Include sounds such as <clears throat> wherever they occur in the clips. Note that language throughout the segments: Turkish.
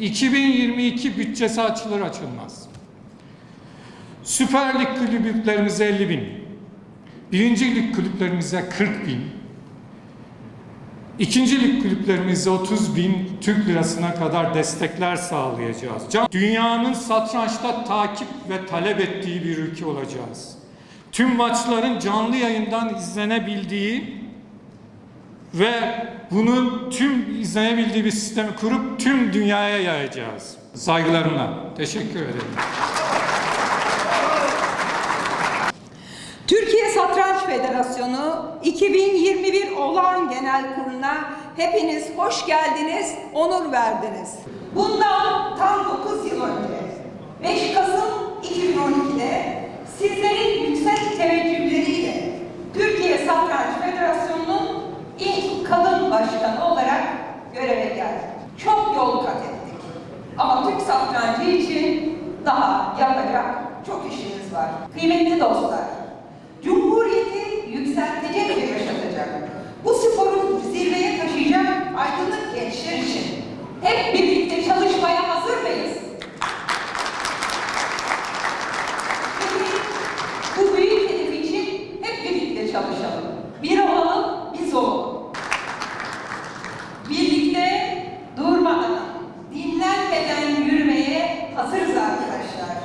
2022 bütçesi açılır açılmaz. Süper Lig kulüplerimize 50 bin, birinci lig kulüplerimize 40 bin, ikinci lig kulüplerimize 30 bin Türk lirasına kadar destekler sağlayacağız. Dünyanın satrançta takip ve talep ettiği bir ülke olacağız. Tüm maçların canlı yayından izlenebildiği ve bunun tüm izlenebildiği bir sistemi kurup tüm dünyaya yayacağız. Saygılarımla. Teşekkür ederim. Türkiye Satranç Federasyonu 2021 Olağan Genel Kurulu'na hepiniz hoş geldiniz, onur verdiniz. Bundan tam 9 yıl önce 5 Kasım 2012'de sizlerin yüksek teveccühleriyle Türkiye Satranç Federasyonu'nun ilk kadın başkanı olarak göreve geldim. Çok yol kat ettik. Ama Türk satrancı için daha yapacak çok işimiz var. Kıymetli dostlar, Cumhuriyeti yükseltecek ve yaşatacak. Bu sporu zirveye taşıyacak aydınlık gençler için hep birlikte çalışmaya hazır mıyız? Peki, bu büyük hedef için hep birlikte çalışalım. Bir olalım, biz olalım. Birlikte durmadan, dinlenmeden yürümeye hazırız arkadaşlar.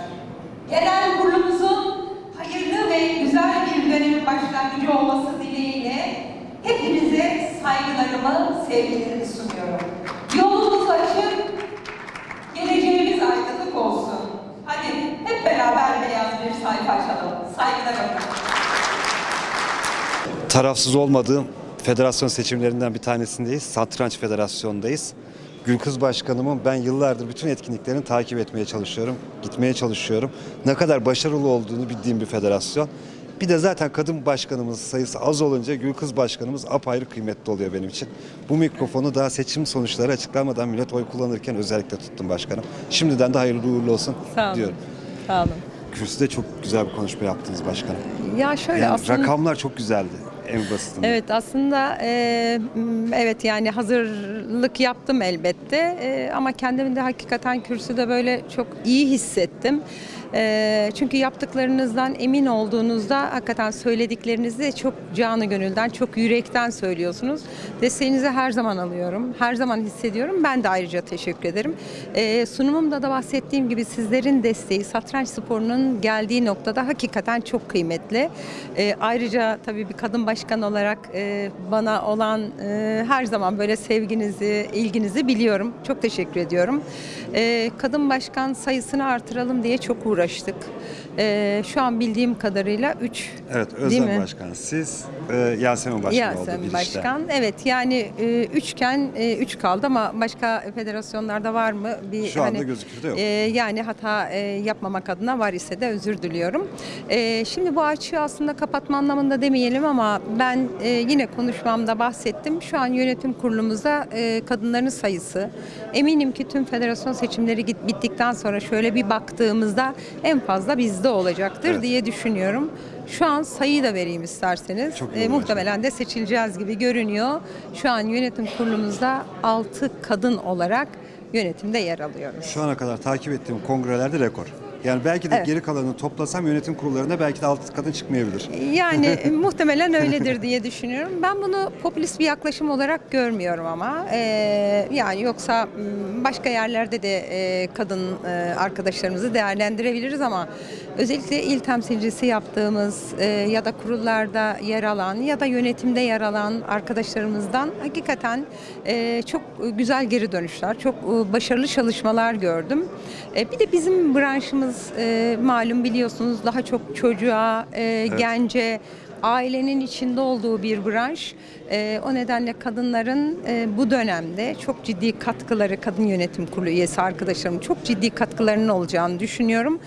Genel kurulumuzun hayırlı ve güzel bir dönemin başlangıcı olması dileğiyle hepinize saygılarımı, sevgilerimi sunuyorum. Yolumuz açık, geleceğimiz aydınlık olsun. Hadi hep beraber beyaz bir sayfa açalım. Saygılarımla. tarafsız olmadığım federasyon seçimlerinden bir tanesindeyiz. Satranç Federasyonu'ndayız. Gülkız Başkanımın ben yıllardır bütün etkinliklerini takip etmeye çalışıyorum, gitmeye çalışıyorum. Ne kadar başarılı olduğunu bildiğim bir federasyon. Bir de zaten kadın başkanımız sayısı az olunca Gülkız Başkanımız apayrı kıymetli oluyor benim için. Bu mikrofonu daha seçim sonuçları açıklanmadan millet oy kullanırken özellikle tuttum başkanım. Şimdiden de hayırlı uğurlu olsun Sağ olun. diyorum. Sağ olun. Kürsüde çok güzel bir konuşma yaptınız başkanım. Ya şöyle Yani aslında rakamlar çok güzeldi en basitinden. Evet aslında e, evet yani hazırlık yaptım elbette E, ama kendimi de hakikaten kürsüde böyle çok iyi hissettim. E, çünkü yaptıklarınızdan emin olduğunuzda hakikaten söylediklerinizi de çok canı gönülden, çok yürekten söylüyorsunuz. Desteğinizi her zaman alıyorum, her zaman hissediyorum. Ben de ayrıca teşekkür ederim. E, sunumumda da bahsettiğim gibi sizlerin desteği satranç sporunun geldiği noktada hakikaten çok kıymetli. E, ayrıca tabii bir kadın başkan olarak e, bana olan e, her zaman böyle sevginizi, ilginizi biliyorum. Çok teşekkür ediyorum. E, kadın başkan sayısını artıralım diye çok uğraştık. E, şu an bildiğim kadarıyla 3 Evet Özlem? Başkan siz, e, Yasemin Başkan oldu Yasemin işte. Başkan. Evet yani e, üçken e, üç kaldı ama başka federasyonlarda var mı? Bir Şu anda gözükürde yok. e, yani hata e, yapmamak adına var ise de özür diliyorum. E, şimdi bu açığı aslında kapatma anlamında demeyelim ama ben e, yine konuşmamda bahsettim. Şu an yönetim kurulumuzda e, kadınların sayısı. Eminim ki tüm federasyon seçimleri git, bittikten sonra şöyle bir baktığımızda en fazla bizde olacaktır Evet. diye düşünüyorum. Şu an sayıyı da vereyim isterseniz. Çok E, muhtemelen de seçileceğiz gibi görünüyor. Şu an yönetim kurulumuzda 6 kadın olarak yönetimde yer alıyoruz. Şu ana kadar takip ettiğim kongrelerde rekor. Yani belki de Evet. geri kalanını toplasam yönetim kurullarında belki de altı kadın çıkmayabilir. Yani <laughs> e, muhtemelen öyledir diye düşünüyorum. Ben bunu popülist bir yaklaşım olarak görmüyorum ama e, yani yoksa başka yerlerde de e, kadın e, arkadaşlarımızı değerlendirebiliriz ama özellikle il temsilcisi yaptığımız e, ya da kurullarda yer alan ya da yönetimde yer alan arkadaşlarımızdan hakikaten e, çok güzel geri dönüşler, çok e, başarılı çalışmalar gördüm. E, bir de bizim branşımız e, malum biliyorsunuz daha çok çocuğa, e, gence, ailenin içinde olduğu bir branş. E, o nedenle kadınların e, bu dönemde çok ciddi katkıları, kadın yönetim kurulu üyesi arkadaşlarım çok ciddi katkılarının olacağını düşünüyorum.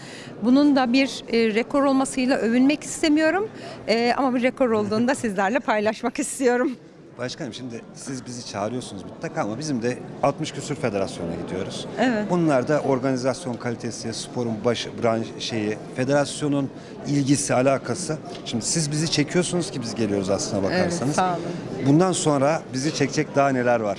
Bunun da bir e, rekor olmasıyla övünmek istemiyorum. E, ama bir rekor olduğunu da sizlerle paylaşmak istiyorum. Başkanım şimdi siz bizi çağırıyorsunuz mutlaka ama bizim de 60 küsür federasyona gidiyoruz. Evet. Bunlar da organizasyon kalitesi, sporun baş branş şeyi, federasyonun ilgisi, alakası. Şimdi siz bizi çekiyorsunuz ki biz geliyoruz aslına bakarsanız. sağ olun. Bundan sonra bizi çekecek daha neler var?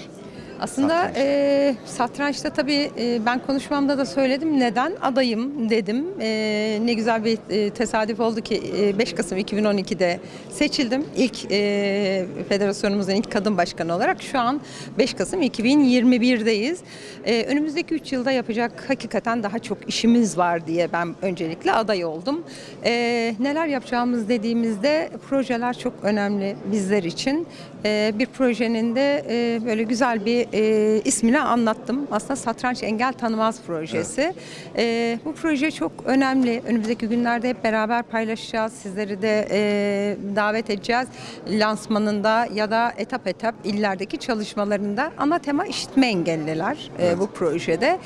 Aslında Satranç. e, satrançta tabii e, ben konuşmamda da söyledim neden adayım dedim. E, ne güzel bir e, tesadüf oldu ki e, 5 Kasım 2012'de seçildim. İlk e, federasyonumuzun ilk kadın başkanı olarak şu an 5 Kasım 2021'deyiz. E, önümüzdeki 3 yılda yapacak hakikaten daha çok işimiz var diye ben öncelikle aday oldum. E, neler yapacağımız dediğimizde projeler çok önemli bizler için. E, bir projenin de e, böyle güzel bir e, ismini anlattım. Aslında Satranç Engel Tanımaz projesi. E, bu proje çok önemli. Önümüzdeki günlerde hep beraber paylaşacağız. Sizleri de e, davet edeceğiz. Lansmanında ya da etap etap illerdeki çalışmalarında ana tema işitme engelliler e, bu projede.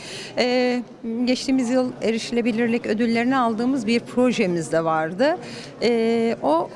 Geçtiğimiz yıl erişilebilirlik ödüllerini aldığımız bir projemiz de vardı. O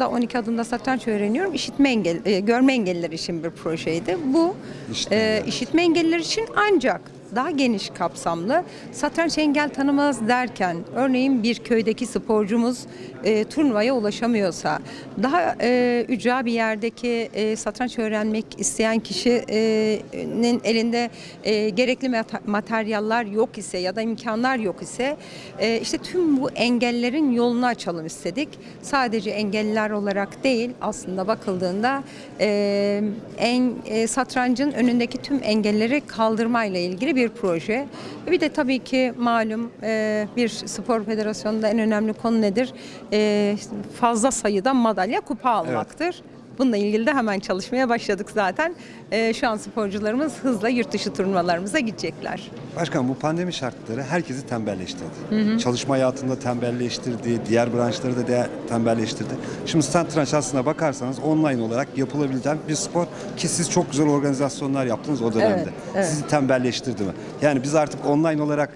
da 12 adımda satranç öğreniyorum. İşitme engel, e, görme engelliler için bir projeydi. Bu İşitme e, işitme engelliler için ancak daha geniş kapsamlı satranç engel tanımaz derken örneğin bir köydeki sporcumuz e, turnuvaya ulaşamıyorsa daha e, ücra bir yerdeki e, satranç öğrenmek isteyen kişinin elinde e, gerekli mat- materyaller yok ise ya da imkanlar yok ise e, işte tüm bu engellerin yolunu açalım istedik. Sadece engelliler olarak değil aslında bakıldığında e, en e, satrancın önündeki tüm engelleri kaldırmayla ilgili bir proje. Bir de tabii ki malum e, bir spor federasyonunda en önemli konu nedir? E, fazla sayıda madalya kupa almaktır. Bununla ilgili de hemen çalışmaya başladık zaten. E, şu an sporcularımız hızla yurt dışı turnuvalarımıza gidecekler. Başkan bu pandemi şartları herkesi tembelleştirdi. Çalışma hayatında tembelleştirdi, diğer branşları da de- tembelleştirdi. Şimdi satranç aslına bakarsanız online olarak yapılabilen bir spor ki siz çok güzel organizasyonlar yaptınız o dönemde. Evet, evet. Sizi tembelleştirdi mi? Yani biz artık online olarak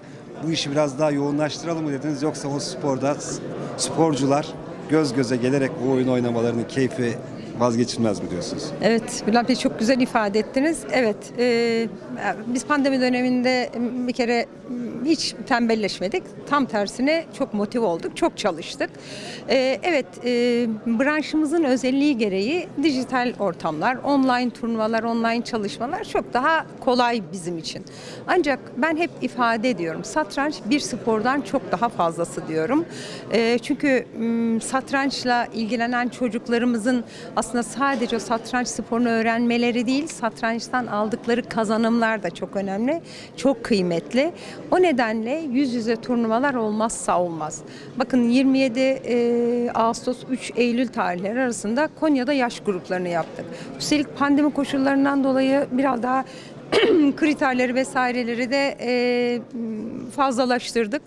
bu işi biraz daha yoğunlaştıralım mı dediniz yoksa o sporda sporcular göz göze gelerek bu oyun oynamalarının keyfi vazgeçilmez mi diyorsunuz? Evet, Bülent Bey çok güzel ifade ettiniz. Evet, e, biz pandemi döneminde bir kere hiç tembelleşmedik. Tam tersine çok motive olduk, çok çalıştık. E, evet, e, branşımızın özelliği gereği dijital ortamlar, online turnuvalar, online çalışmalar çok daha kolay bizim için. Ancak ben hep ifade ediyorum, satranç bir spordan çok daha fazlası diyorum. E, çünkü satrançla ilgilenen çocuklarımızın aslında sadece o satranç sporunu öğrenmeleri değil, satrançtan aldıkları kazanımlar da çok önemli, çok kıymetli. O nedenle yüz yüze turnuvalar olmazsa olmaz. Bakın 27 e, Ağustos 3 Eylül tarihleri arasında Konya'da yaş gruplarını yaptık. Üstelik pandemi koşullarından dolayı biraz daha <clears throat> kriterleri vesaireleri de e, fazlalaştırdık.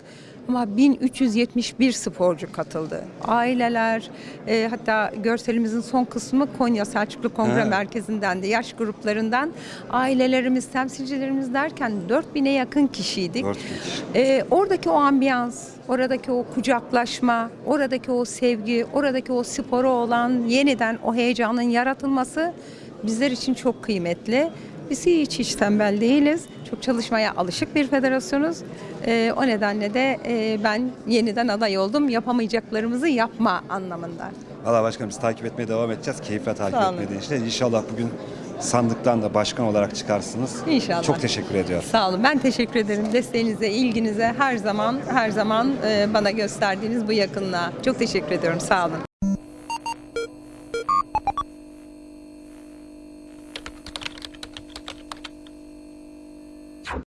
Ama 1371 sporcu katıldı. Aileler, e, hatta görselimizin son kısmı Konya Selçuklu Kongre Ha. Merkezi'nden de yaş gruplarından ailelerimiz, temsilcilerimiz derken 4000'e yakın kişiydik. 4000 kişi. E, oradaki o ambiyans, oradaki o kucaklaşma, oradaki o sevgi, oradaki o spora olan yeniden o heyecanın yaratılması bizler için çok kıymetli. Biz hiç hiç tembel değiliz. Çok çalışmaya alışık bir federasyonuz. Ee, o nedenle de e, ben yeniden aday oldum. Yapamayacaklarımızı yapma anlamında. Valla başkanım biz takip etmeye devam edeceğiz. Keyifle takip Sağ olun. etmeye işte. İnşallah bugün sandıktan da başkan olarak çıkarsınız. İnşallah. Çok teşekkür ediyorum. Sağ olun. Ben teşekkür ederim desteğinize, ilginize her zaman her zaman e, bana gösterdiğiniz bu yakınlığa. Çok teşekkür ediyorum. Sağ olun.